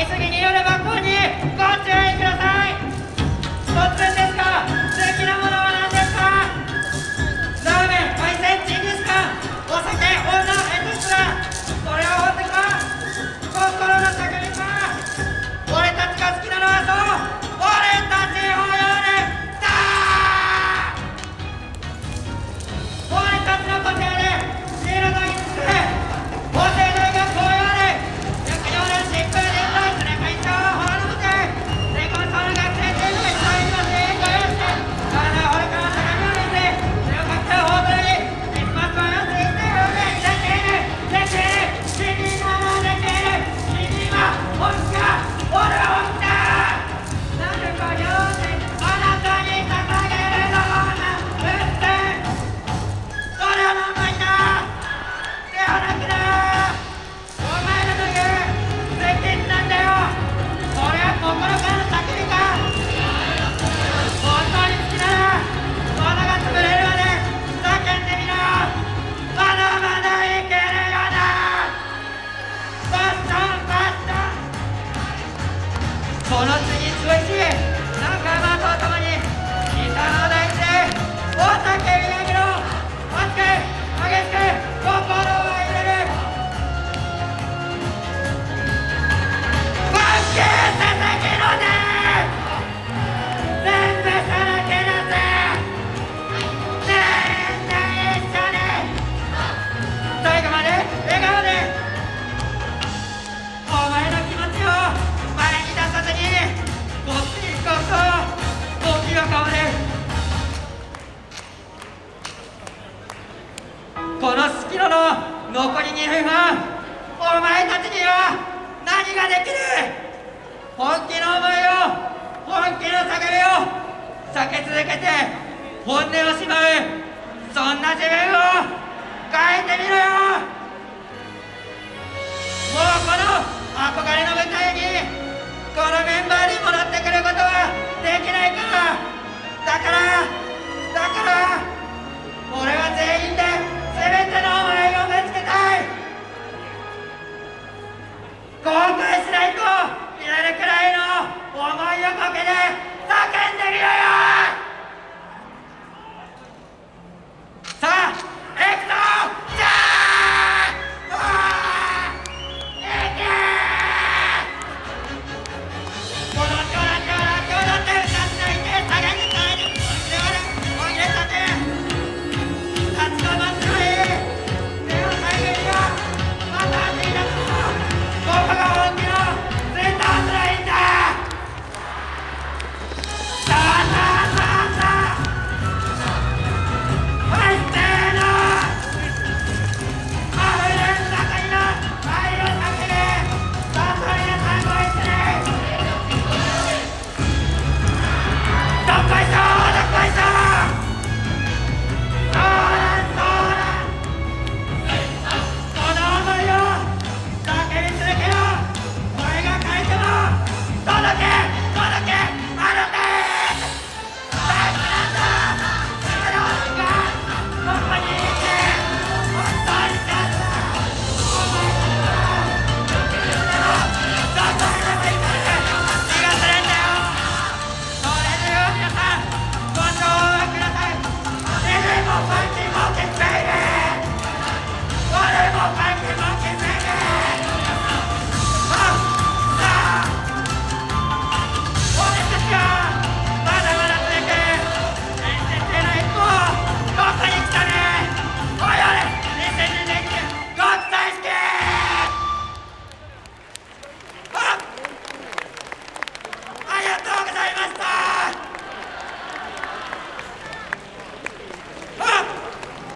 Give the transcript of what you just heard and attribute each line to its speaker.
Speaker 1: れぞこのスキロの残り2分半。お前たちには何ができる。本気の思いを本気の叫びを避け続けて本音をしまう。そんな自分を